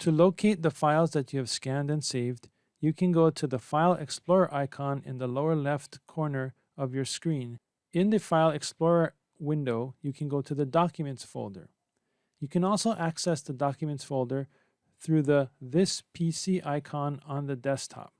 To locate the files that you have scanned and saved, you can go to the File Explorer icon in the lower left corner of your screen. In the File Explorer window, you can go to the Documents folder. You can also access the Documents folder through the This PC icon on the desktop.